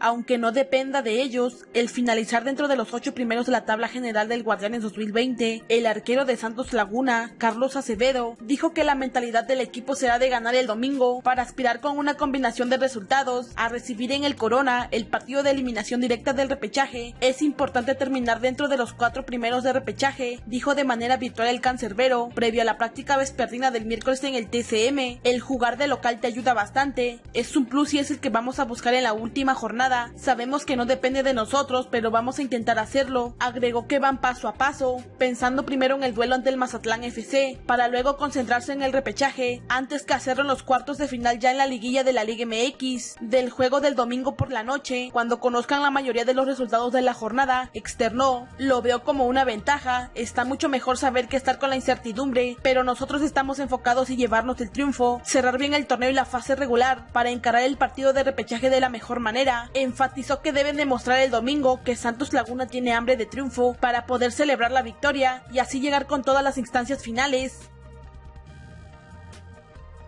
aunque no dependa de ellos, el finalizar dentro de los ocho primeros de la tabla general del Guardianes 2020, el arquero de Santos Laguna, Carlos Acevedo, dijo que la mentalidad del equipo será de ganar el domingo para aspirar con una combinación de resultados a recibir en el Corona el partido de eliminación directa del repechaje. Es importante terminar dentro de los cuatro primeros de repechaje, dijo de manera virtual el cancerbero, previo a la práctica vespertina del miércoles en el TCM. El jugar de local te ayuda bastante, es un plus y es el que vamos a buscar en la última jornada. Sabemos que no depende de nosotros, pero vamos a intentar hacerlo. Agregó que van paso a paso, pensando primero en el duelo ante el Mazatlán FC, para luego concentrarse en el repechaje, antes que hacerlo en los cuartos de final ya en la liguilla de la Liga MX. Del juego del domingo por la noche, cuando conozcan la mayoría de los resultados de la jornada, externó, lo veo como una ventaja, está mucho mejor saber que estar con la incertidumbre, pero nosotros estamos enfocados en llevarnos el triunfo, cerrar bien el torneo y la fase regular, para encarar el partido de repechaje de la mejor manera. Enfatizó que deben demostrar el domingo que Santos Laguna tiene hambre de triunfo para poder celebrar la victoria y así llegar con todas las instancias finales.